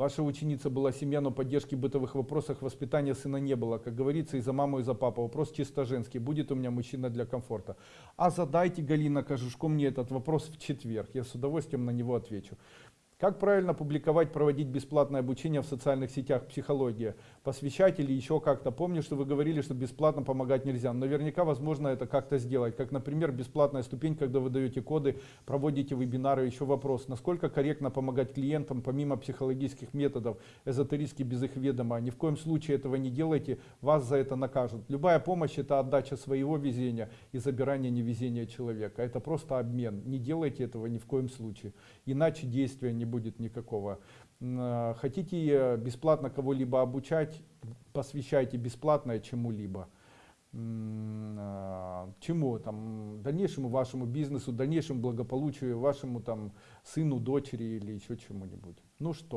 Ваша ученица была семья, но поддержки бытовых вопросах воспитания сына не было. Как говорится, и за маму, и за папу. Вопрос чисто женский. Будет у меня мужчина для комфорта? А задайте, Галина Кожушко, мне этот вопрос в четверг. Я с удовольствием на него отвечу. Как правильно публиковать, проводить бесплатное обучение в социальных сетях психология? Посвящать или еще как-то? Помню, что вы говорили, что бесплатно помогать нельзя. Наверняка возможно это как-то сделать. Как, например, бесплатная ступень, когда вы даете коды, проводите вебинары. Еще вопрос, насколько корректно помогать клиентам, помимо психологических методов, эзотерически без их ведома. Ни в коем случае этого не делайте, вас за это накажут. Любая помощь это отдача своего везения и забирание невезения человека. Это просто обмен. Не делайте этого ни в коем случае. Иначе действия не будет никакого. М, Хотите бесплатно кого-либо обучать, посвящайте бесплатное чему-либо. А, Чему? Там, дальнейшему вашему бизнесу, дальнейшему благополучию, вашему там сыну, дочери или еще чему-нибудь. Ну что?